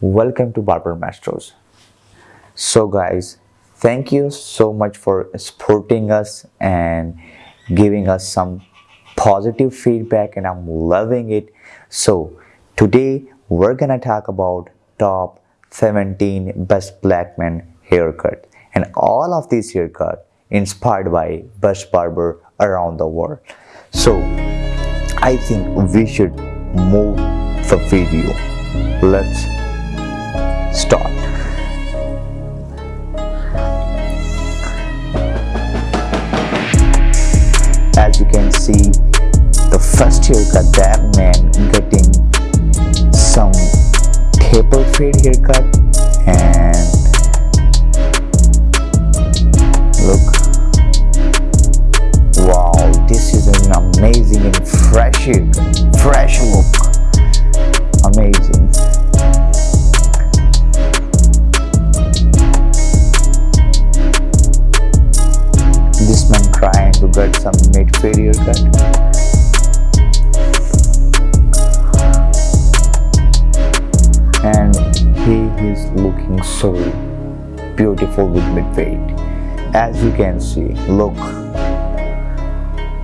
welcome to Barber Masters. So guys, thank you so much for supporting us and giving us some positive feedback and I'm loving it. So today we're gonna talk about top 17 best black men haircut and all of these haircut inspired by best barber around the world. So I think we should move the video. Let's see, the first haircut that man getting some taper fade haircut and look. Wow this is an amazing and fresh haircut fresh look he is looking so beautiful with mid fade as you can see look.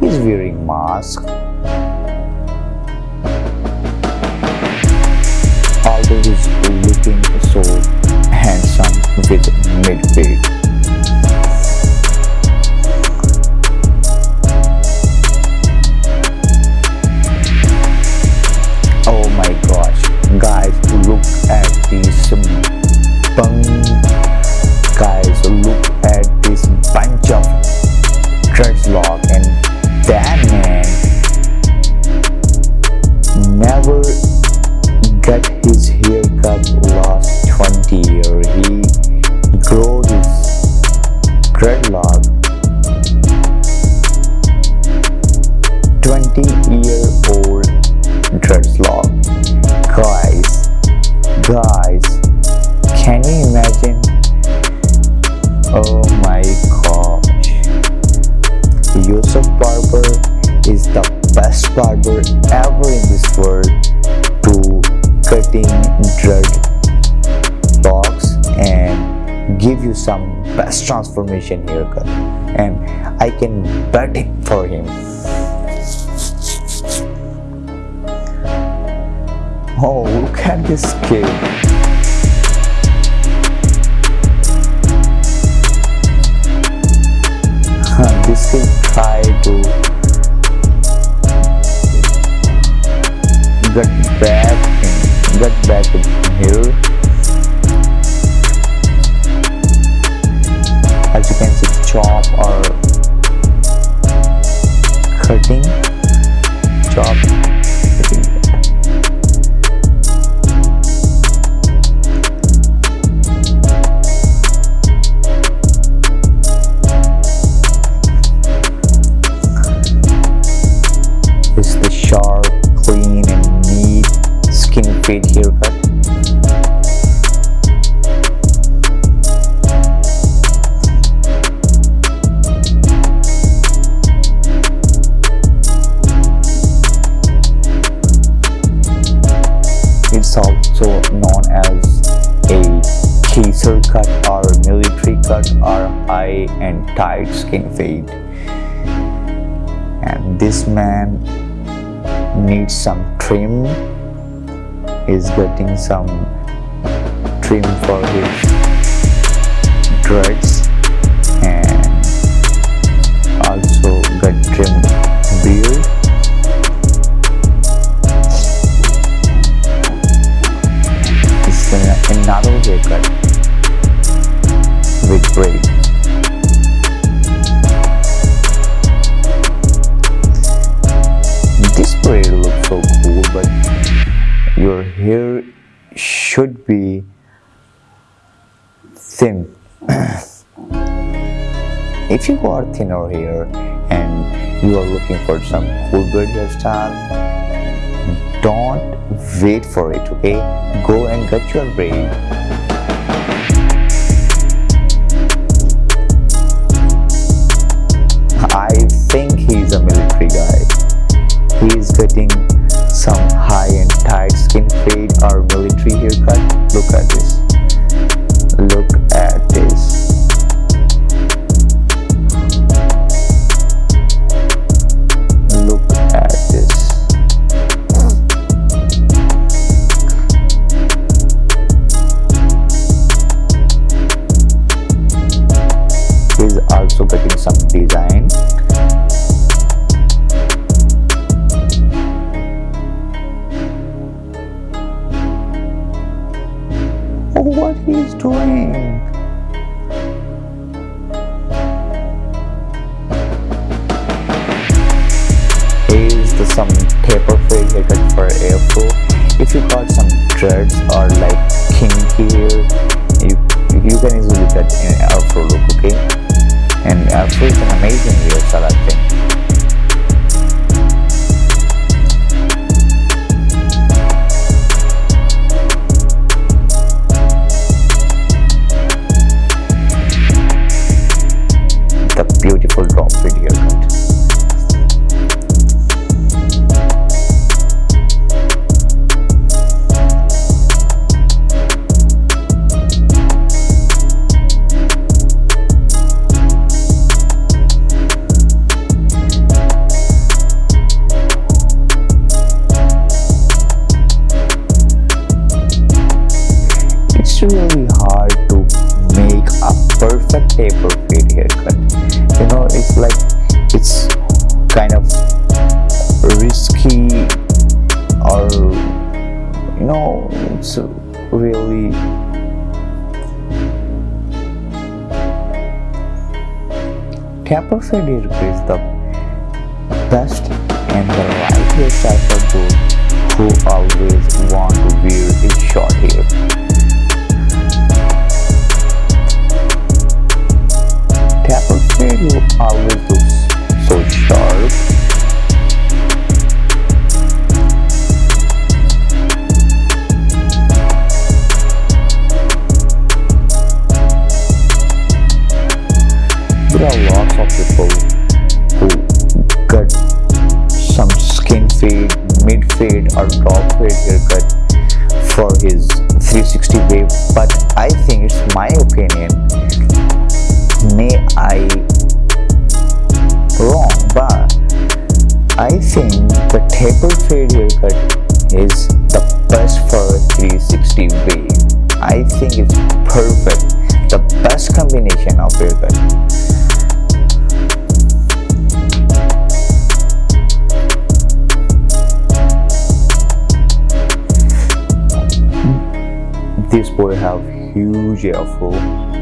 He's wearing mask. Although he's looking so handsome with mid give you some best transformation haircut and I can bet it for him Oh, look at this kid. Cutting. is the sharp, clean and neat skin fade haircut. Cut or military cut or high and tight skin fade and this man needs some trim. Is getting some trim for his dreads your hair should be thin. If you got thinner hair and you are looking for some cool braid hairstyle don't wait for it okay? Go and get your braid I think he's a military guy. He is getting beautiful know, it's really taper fade is the best and the right hairstyle for those who always want to wear a short hair. Tapper fade always the taper fade haircut is the best for 360 wave I think it's perfect. The best combination of haircut this boy have huge afro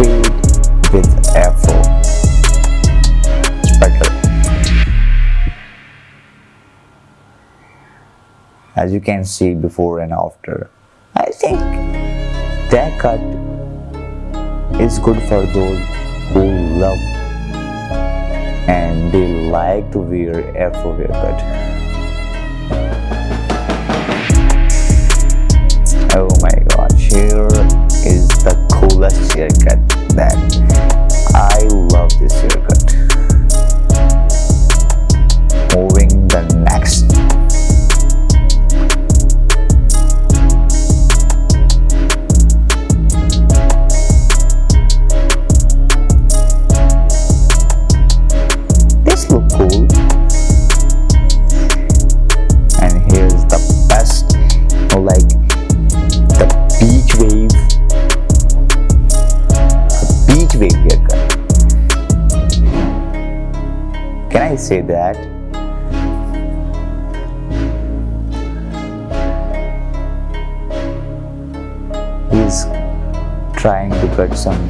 fade with afro it's as you can see before and after i think that cut is good for those who love and they like to wear afro haircut. Oh my gosh, here is the coolest haircut that I love this haircut. Moving say that. He's trying to cut some